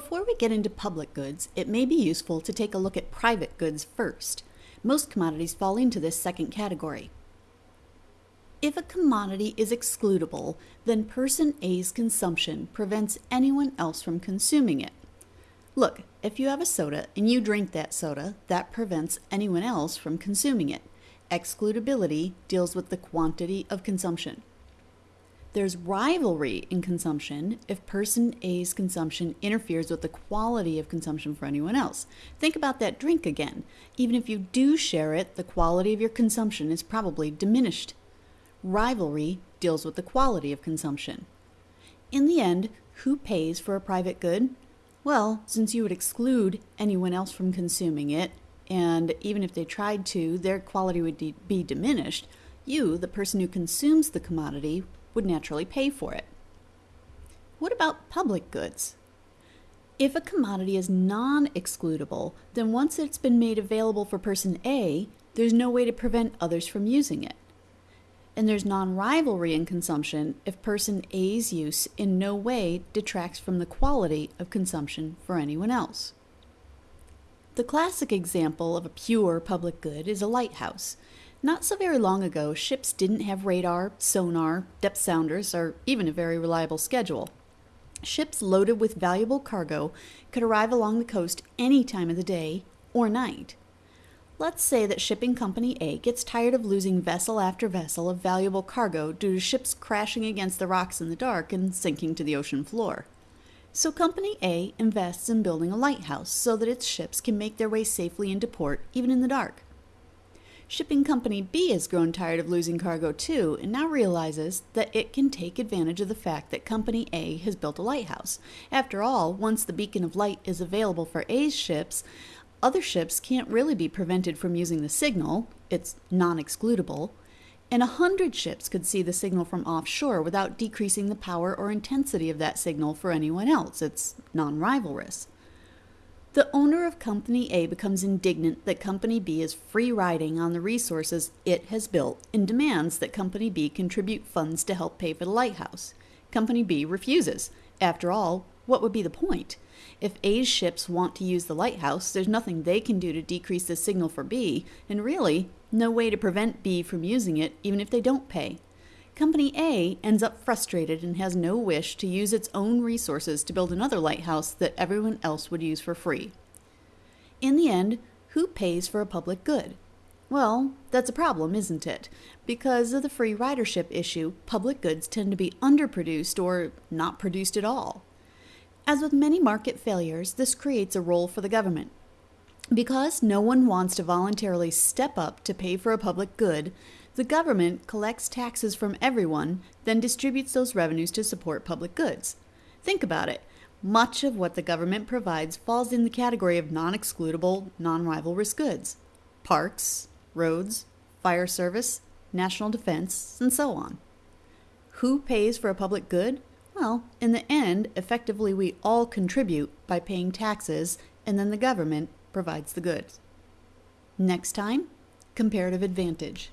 Before we get into public goods, it may be useful to take a look at private goods first. Most commodities fall into this second category. If a commodity is excludable, then person A's consumption prevents anyone else from consuming it. Look, if you have a soda and you drink that soda, that prevents anyone else from consuming it. Excludability deals with the quantity of consumption. There's rivalry in consumption if person A's consumption interferes with the quality of consumption for anyone else. Think about that drink again. Even if you do share it, the quality of your consumption is probably diminished. Rivalry deals with the quality of consumption. In the end, who pays for a private good? Well, since you would exclude anyone else from consuming it, and even if they tried to, their quality would be diminished, you, the person who consumes the commodity, would naturally pay for it. What about public goods? If a commodity is non excludable, then once it's been made available for person A, there's no way to prevent others from using it. And there's non rivalry in consumption if person A's use in no way detracts from the quality of consumption for anyone else. The classic example of a pure public good is a lighthouse. Not so very long ago, ships didn't have radar, sonar, depth sounders, or even a very reliable schedule. Ships loaded with valuable cargo could arrive along the coast any time of the day or night. Let's say that shipping company A gets tired of losing vessel after vessel of valuable cargo due to ships crashing against the rocks in the dark and sinking to the ocean floor. So company A invests in building a lighthouse so that its ships can make their way safely into port even in the dark. Shipping Company B has grown tired of losing cargo too and now realizes that it can take advantage of the fact that Company A has built a lighthouse. After all, once the beacon of light is available for A's ships, other ships can't really be prevented from using the signal, it's non excludable, and a hundred ships could see the signal from offshore without decreasing the power or intensity of that signal for anyone else. It's non rivalrous. The owner of Company A becomes indignant that Company B is free riding on the resources it has built and demands that Company B contribute funds to help pay for the lighthouse. Company B refuses. After all, what would be the point? If A's ships want to use the lighthouse, there's nothing they can do to decrease the signal for B, and really, no way to prevent B from using it even if they don't pay. Company A ends up frustrated and has no wish to use its own resources to build another lighthouse that everyone else would use for free. In the end, who pays for a public good? Well, that's a problem, isn't it? Because of the free ridership issue, public goods tend to be underproduced or not produced at all. As with many market failures, this creates a role for the government. Because no one wants to voluntarily step up to pay for a public good, the government collects taxes from everyone, then distributes those revenues to support public goods. Think about it. Much of what the government provides falls in the category of non excludable, non rivalrous goods parks, roads, fire service, national defense, and so on. Who pays for a public good? Well, in the end, effectively, we all contribute by paying taxes, and then the government provides the goods. Next time, comparative advantage.